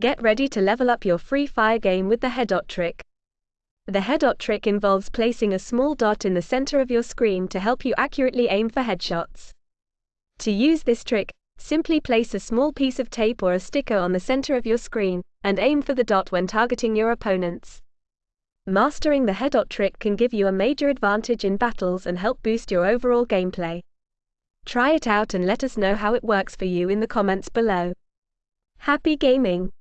Get ready to level up your Free Fire game with the headshot trick. The headshot trick involves placing a small dot in the center of your screen to help you accurately aim for headshots. To use this trick, simply place a small piece of tape or a sticker on the center of your screen, and aim for the dot when targeting your opponents. Mastering the headshot trick can give you a major advantage in battles and help boost your overall gameplay. Try it out and let us know how it works for you in the comments below. Happy gaming!